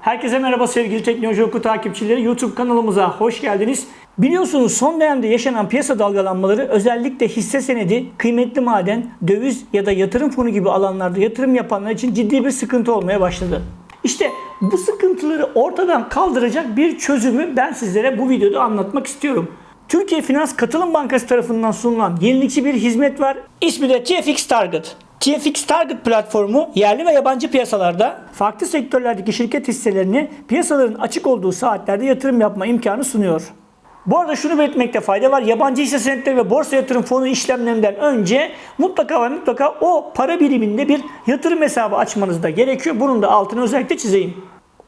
Herkese merhaba sevgili Teknoloji Oku takipçileri. YouTube kanalımıza hoş geldiniz. Biliyorsunuz son dönemde yaşanan piyasa dalgalanmaları özellikle hisse senedi, kıymetli maden, döviz ya da yatırım fonu gibi alanlarda yatırım yapanlar için ciddi bir sıkıntı olmaya başladı. İşte bu sıkıntıları ortadan kaldıracak bir çözümü ben sizlere bu videoda anlatmak istiyorum. Türkiye Finans Katılım Bankası tarafından sunulan yenilikçi bir hizmet var. İsmi de TFX Target. TFX Target platformu yerli ve yabancı piyasalarda farklı sektörlerdeki şirket hisselerini piyasaların açık olduğu saatlerde yatırım yapma imkanı sunuyor. Bu arada şunu belirtmekte fayda var. Yabancı hisse senetleri ve borsa yatırım fonu işlemlerinden önce mutlaka ve mutlaka o para biriminde bir yatırım hesabı açmanız da gerekiyor. Bunun da altını özellikle çizeyim.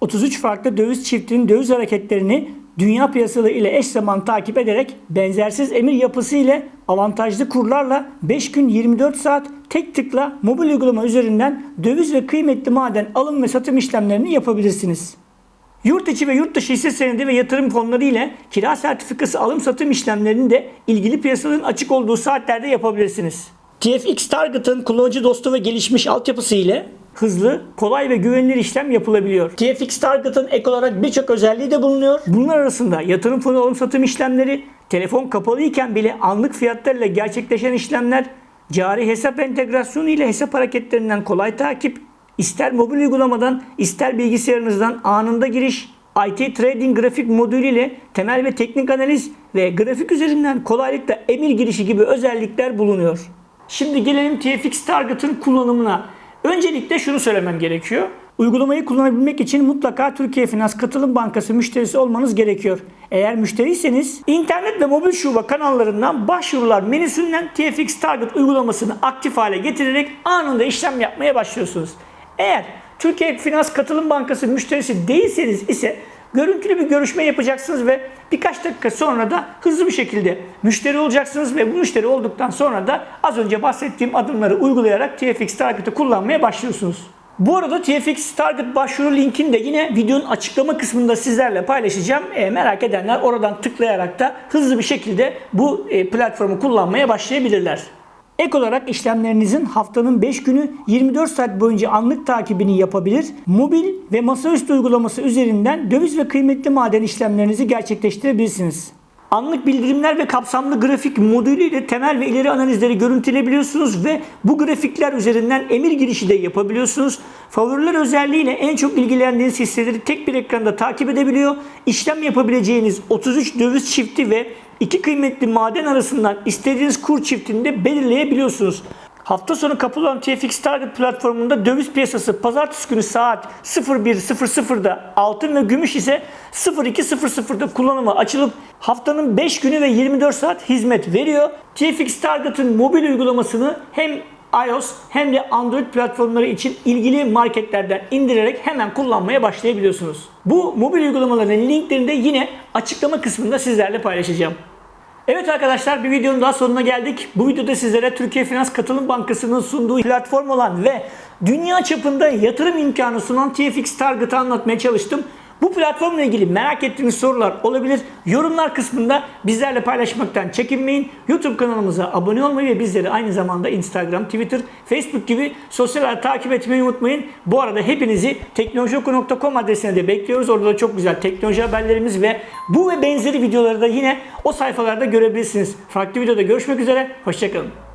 33 farklı döviz çiftinin döviz hareketlerini dünya piyasaları ile eş zaman takip ederek benzersiz emir yapısı ile avantajlı kurlarla 5 gün 24 saat tek tıkla mobil uygulama üzerinden döviz ve kıymetli maden alım ve satım işlemlerini yapabilirsiniz. Yurt içi ve yurt dışı hisse senedi ve yatırım fonları ile kira sertifikası alım satım işlemlerini de ilgili piyasaların açık olduğu saatlerde yapabilirsiniz. TFX Target'ın kullanıcı dostu ve gelişmiş altyapısı ile hızlı, kolay ve güvenilir işlem yapılabiliyor. TFX Target'ın ek olarak birçok özelliği de bulunuyor. Bunlar arasında yatırım fonu alım satım işlemleri, telefon kapalı iken bile anlık fiyatlarla gerçekleşen işlemler, cari hesap entegrasyonu ile hesap hareketlerinden kolay takip, ister mobil uygulamadan ister bilgisayarınızdan anında giriş, IT Trading grafik modülü ile temel ve teknik analiz ve grafik üzerinden kolaylıkla emir girişi gibi özellikler bulunuyor. Şimdi gelelim TFX Target'ın kullanımına. Öncelikle şunu söylemem gerekiyor. Uygulamayı kullanabilmek için mutlaka Türkiye Finans Katılım Bankası müşterisi olmanız gerekiyor. Eğer müşteriyseniz internet ve mobil şube kanallarından başvurular menüsünden TFX Target uygulamasını aktif hale getirerek anında işlem yapmaya başlıyorsunuz. Eğer Türkiye Finans Katılım Bankası müşterisi değilseniz ise görüntülü bir görüşme yapacaksınız ve birkaç dakika sonra da hızlı bir şekilde müşteri olacaksınız ve bu müşteri olduktan sonra da az önce bahsettiğim adımları uygulayarak TFX Target'ı kullanmaya başlıyorsunuz. Bu arada TFX Target başvuru linkini de yine videonun açıklama kısmında sizlerle paylaşacağım. E, merak edenler oradan tıklayarak da hızlı bir şekilde bu e, platformu kullanmaya başlayabilirler. Ek olarak işlemlerinizin haftanın 5 günü 24 saat boyunca anlık takibini yapabilir. Mobil ve masaüstü uygulaması üzerinden döviz ve kıymetli maden işlemlerinizi gerçekleştirebilirsiniz. Anlık bildirimler ve kapsamlı grafik modülüyle temel ve ileri analizleri görüntüleyebiliyorsunuz ve bu grafikler üzerinden emir girişi de yapabiliyorsunuz. Favoriler özelliğiyle en çok ilgilendiğiniz hisseleri tek bir ekranda takip edebiliyor. İşlem yapabileceğiniz 33 döviz çifti ve iki kıymetli maden arasından istediğiniz kur çiftini de belirleyebiliyorsunuz. Hafta sonu kapalı olan TFX Target platformunda döviz piyasası pazartesi günü saat 01.00'da altın ve gümüş ise 02.00'da kullanıma açılıp haftanın 5 günü ve 24 saat hizmet veriyor. TFX Target'ın mobil uygulamasını hem iOS hem de Android platformları için ilgili marketlerden indirerek hemen kullanmaya başlayabiliyorsunuz. Bu mobil uygulamaların linklerini de yine açıklama kısmında sizlerle paylaşacağım. Evet arkadaşlar bir videonun daha sonuna geldik. Bu videoda sizlere Türkiye Finans Katılım Bankası'nın sunduğu platform olan ve dünya çapında yatırım imkanı sunan TFX Target'ı anlatmaya çalıştım. Bu platformla ilgili merak ettiğiniz sorular olabilir. Yorumlar kısmında bizlerle paylaşmaktan çekinmeyin. YouTube kanalımıza abone olmayı ve bizleri aynı zamanda Instagram, Twitter, Facebook gibi sosyal takip etmeyi unutmayın. Bu arada hepinizi teknolojioku.com adresine de bekliyoruz. Orada da çok güzel teknoloji haberlerimiz ve bu ve benzeri videoları da yine o sayfalarda görebilirsiniz. Farklı videoda görüşmek üzere. Hoşçakalın.